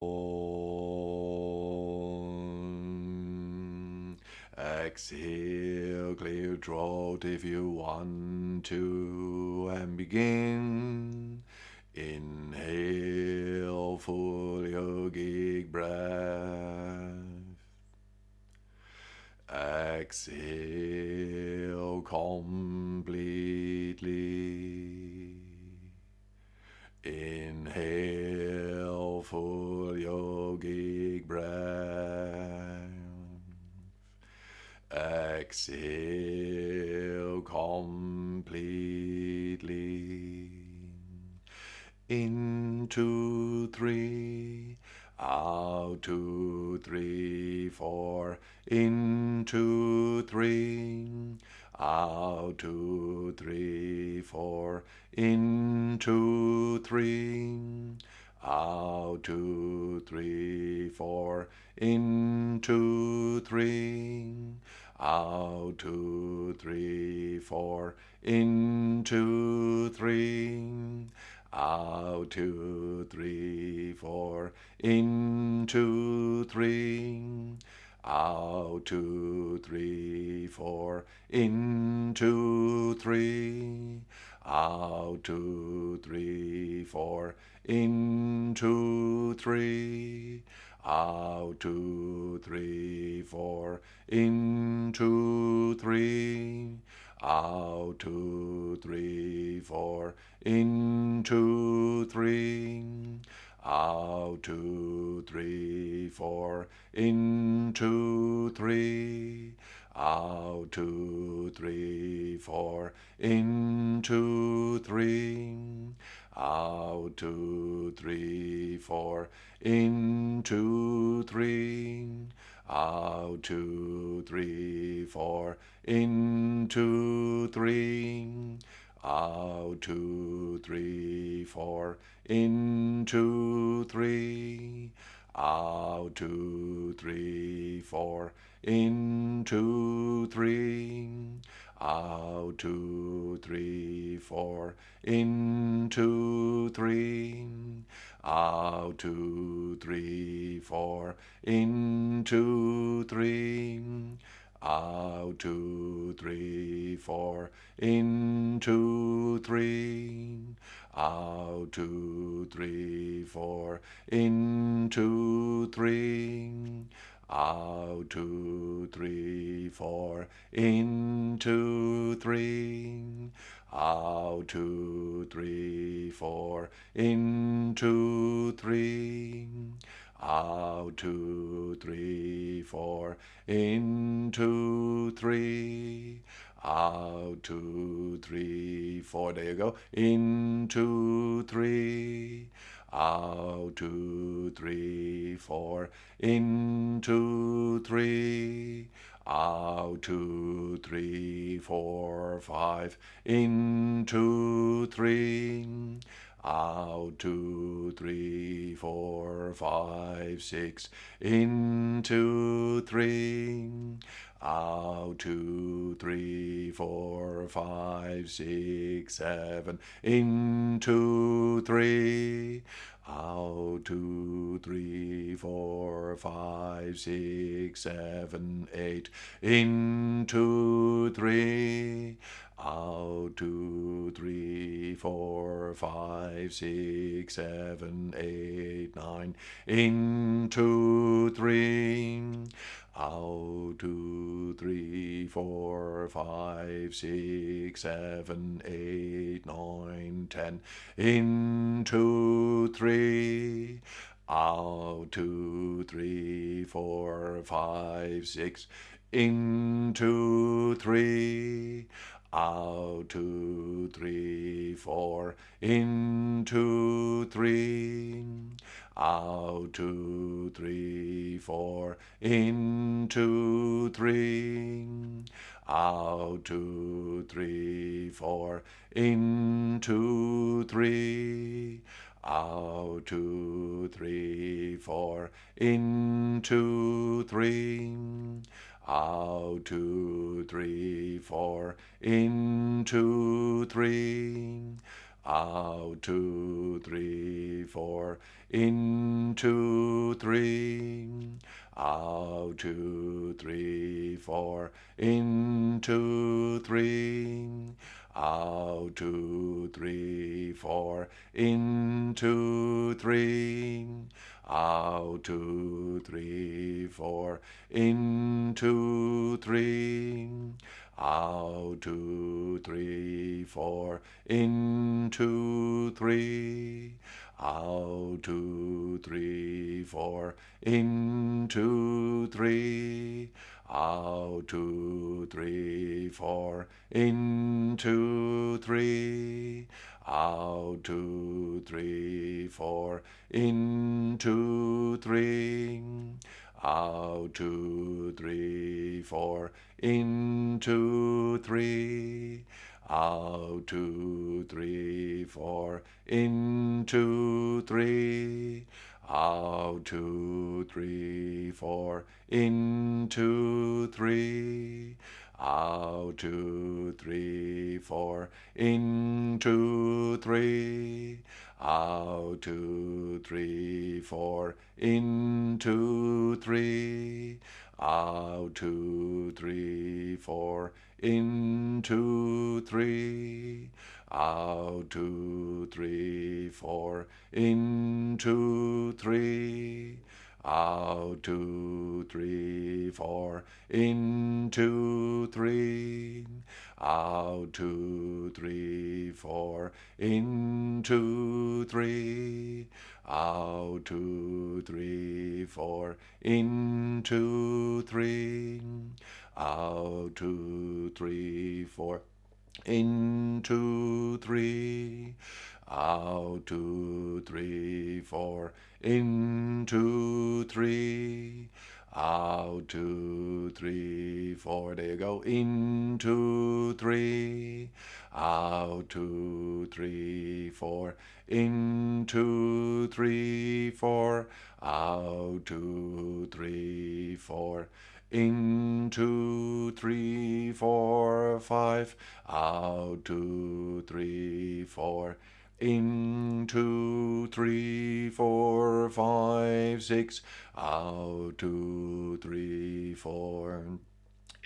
Um, exhale, clear throat if you want to, and begin. Inhale, full yogic breath. Exhale completely. Inhale, full yogic breath. Exhale completely. In two, three. Out two, three, four. In two, three. Out two, three, four. In two, three. Out two, three, four. In two, three. Out two, three, four. In two, three. Out two, three, four. In two, three. Out two, three, four. In two, three. Out two, three, four. In two, three. Out two, three, four. In two, three. Out two, three, four. In two, three. Out two, three, four. In two, three. Out two, three, four. In two, three. Out two, three, four. In two, three. Out two, three, four. In two, three. Out two, three, four. In two, three. Out two, three, four. In two, three. Out two, three, four. In two, three. Out two, three, four. In two, three. Out two, three, four. In two, three. Out two, three, four. In two, three. Out two, three, four. In two, three. Out two, three, four. In two, three. Out two, three, four. In two, three. Out two, three, four. There you go. In two, three. Out two, three, four. In two, three. Out two, three, four, five. In two, three. Out two, three, four, five, six. In two, three. Out two, three, four, five, six, seven. In two, three. Out two, three, four, five, six, seven, eight. In two, three. Out two, three, four, five, six, seven, eight, nine. In two, three. Out two, three, four, five, six, seven, eight, nine, ten. In two, three. Out two, three, four, five, six. In two, three. Out two, three, four. In two, three. Out two, three, four. In two, three. Out two, three, four. In two, three. Out two, three, four. In two, three. Out two, three, four. In two, three. out two, three, four, in two, three, out two, three, four, in two, three, out two, three, four, in two, three, out two, three, four, in two, three, out two, three, four, in two, three, out two, three, four, in two, three, out two, three, four, in two, three, out two, three, four, in two, three, out two, three, four, in two, three, out two, three, four, in two, three, out two, three, four, in two, three, out two, three, four, in two, three, out two, three, four, in two, three, out two, three, four, in two, three, out two, three, four, in two, three, out two, three, four, in two, three, out two, three, four, in two, three, out two, three, four, in two, three, out two, three, four, in two, three, out two, three, four, in two, three, out two, three, four. There you go. In two, three, out two, three, four, in two, three, four, out two, three, four in two, three, four, five, out two, three, four, in two, three, four, five, six, out two, three, four.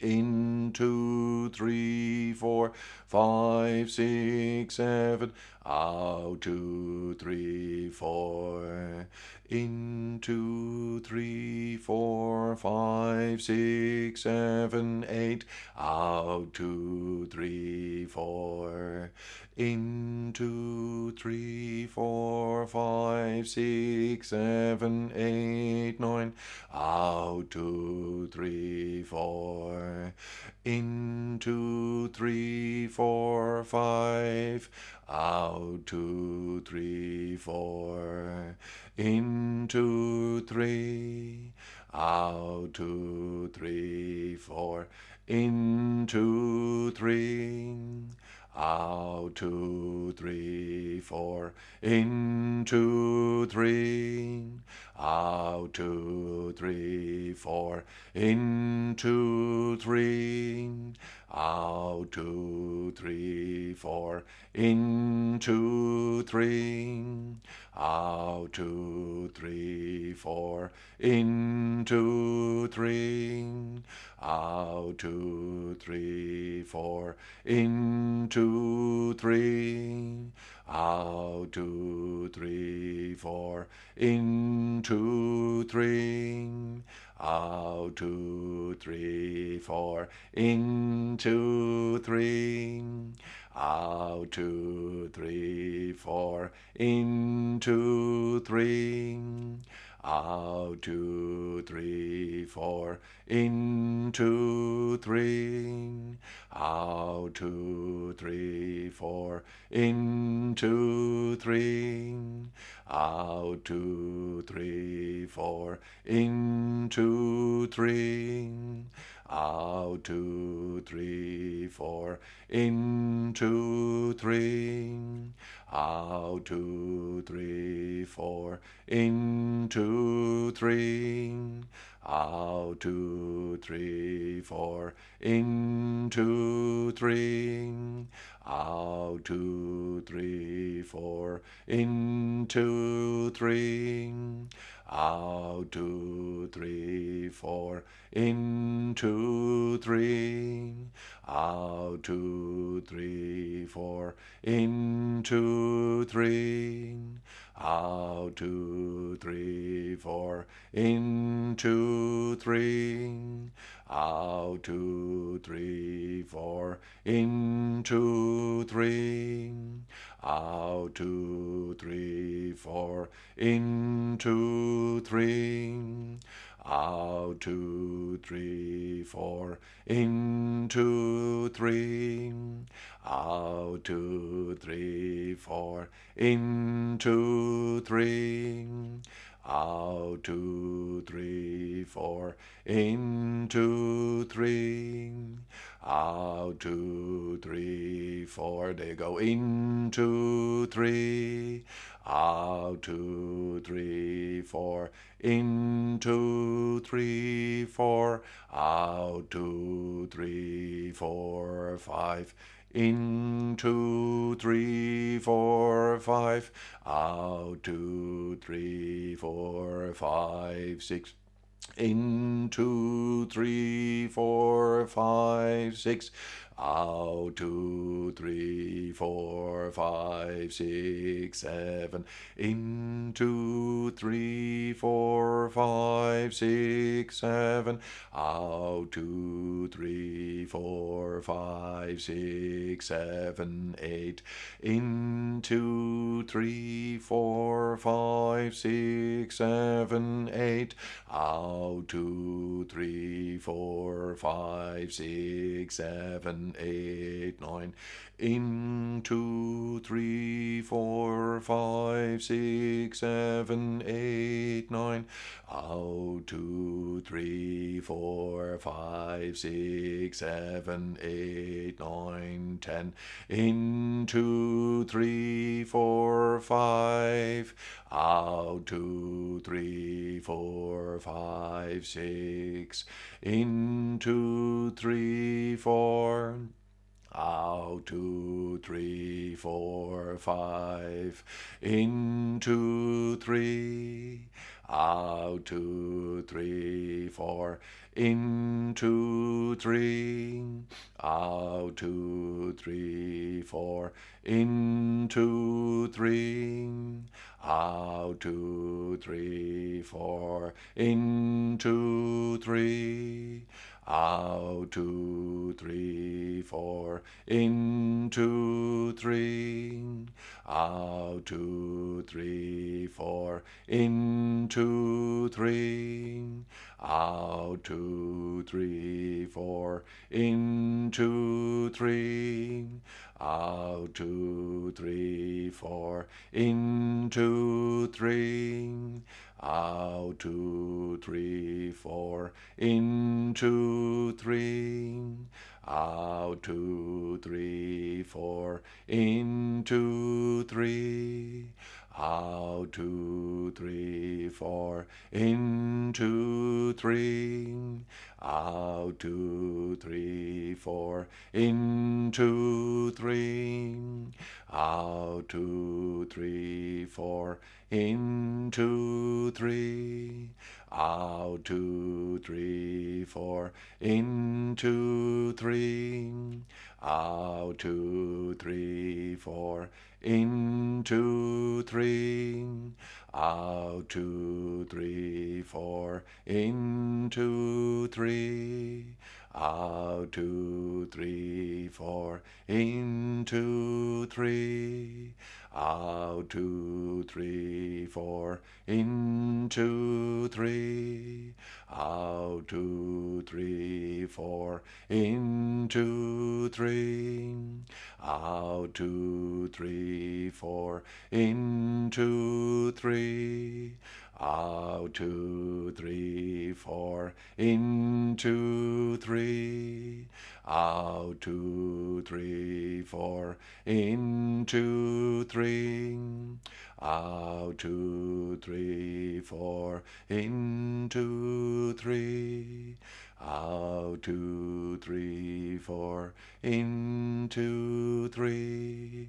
In two, three, four, five, six, seven, out two, three, four. In two, three, four, five, six, seven, eight, out two, three, four. In two, three, four, five, six, seven, eight, nine, out two, three, four. In two, three, four, five, out two, three, four. In two, three, out two, three, four. In two, three, out two, three, four. In two, three, out two, three, four. In two, three, out two, three, four. In two, three, out two, three, four. In two, three, out two, three, four. In two, three, out two, three, four. In two, three, out two, three, four. In two, three, out two, three, four. In two, three, out two, three, four. In two, three, out two, three, four. In two, three, out two, three, four. In two, three, out two, three, four, in two, three, out two, three, four, in two, three, out two, three, four, in two, three, out two, three, four, in two, three, out two, three, four, in two, three, out two, three, four, in two, three, out two, three, four, in two, three, out two, three, four, in two, three, out two, three, four, in two, three, out two, three, four, in two, three, out two, three, four, in two, three, out two, three, four, in two, three, out two, three, four. They go in two, three, out two, three, four, in two, three, four, out two, three, four, five in two, three, four, five, out two, three, four, five, six. In two, three, four, five, six. Out two, three, four, five, six, seven. In two, three, four, five, six, seven. Out two, three, four, five, six, seven, eight. In two, three, four, five, six, seven, eight. Out two, three, four, five, six, eight, nine. In two, three, four, five, six, seven, eight, nine. Out two, three, four, five, six, seven, eight, nine, ten. In two, three, four, five. Out two, three, four, five, six. In two, three, four. Out two, three, four, five. In two, three. Out two, three, four. In two, three. Out two, three, four. In two, three. Out two, three, four. In two, three. Out two, three, four. In two, three. Out two, three, four. In two, three. Out two, three, four. In two, three. Out two, three, four. In two, three. Out two, three, four. In two, three. Out two, three, four. In two, three. Out two, three, four. In two, three. Out two, three, four. In two, three. Out two, three, four. In two, three. Out two, three, four. In two, three. Out two, three, four. In two, three. Out two, three, four. In two, three. Out two, three, four. In two, three. Out two, three, four. In two, three. Out two, three, four. In two, three. Out two, three, four. In two, three. Out, two, three, four, in, two, three, out, two, three, four, in, two, three, out, two, three, four, in, two, three, out, two, three, four, in, two, three,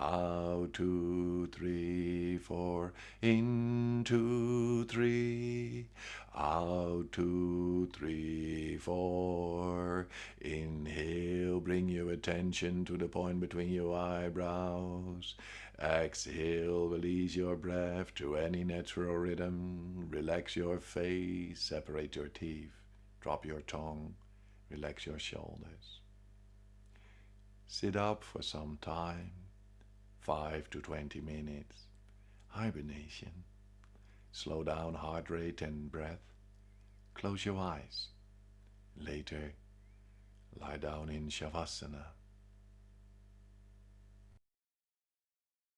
out, two, three, four, in, two, three, out, two, three, four. Inhale, bring your attention to the point between your eyebrows. Exhale, release your breath to any natural rhythm. Relax your face, separate your teeth, drop your tongue, relax your shoulders. Sit up for some time 5 to 20 minutes. Hibernation. Slow down heart rate and breath. Close your eyes. Later, lie down in Shavasana.